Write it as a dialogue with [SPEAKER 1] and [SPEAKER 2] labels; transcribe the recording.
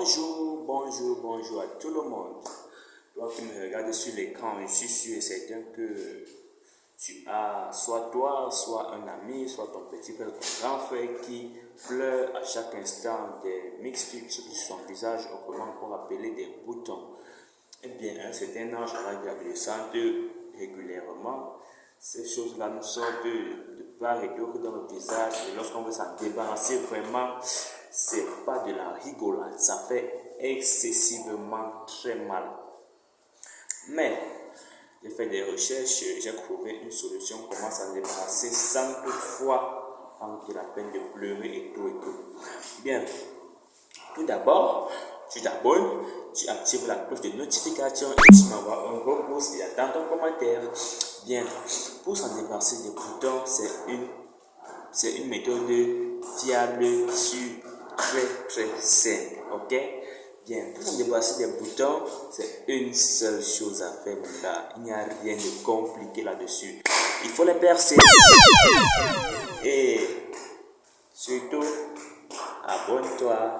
[SPEAKER 1] Bonjour, bonjour, bonjour à tout le monde. Toi qui me regardes sur l'écran, je suis sûr et certain que tu as soit toi, soit un ami, soit ton petit frère, ton grand frère qui pleure à chaque instant des mixtures sur son visage, autrement qu'on appeler des boutons. Eh bien, un certain âge, à l'adolescente, régulièrement, ces choses-là nous sortent de, part et d'autre dans le visage et lorsqu'on veut s'en débarrasser vraiment, c'est pas de la rigolade, ça fait excessivement très mal. Mais j'ai fait des recherches, j'ai trouvé une solution comment s'en débarrasser sans toutefois prendre la peine de pleurer et tout et tout. Bien, tout d'abord, tu t'abonnes, tu actives la cloche de notification et tu m'envoies un gros pouce et attends ton commentaire. Bien, pour s'en débarrasser des boutons, c'est une, c'est une méthode fiable, sûre, très très simple, ok? Bien, pour s'en débarrasser des boutons, c'est une seule chose à faire, mon gars. Il n'y a rien de compliqué là-dessus. Il faut les percer. Et surtout, abonne-toi.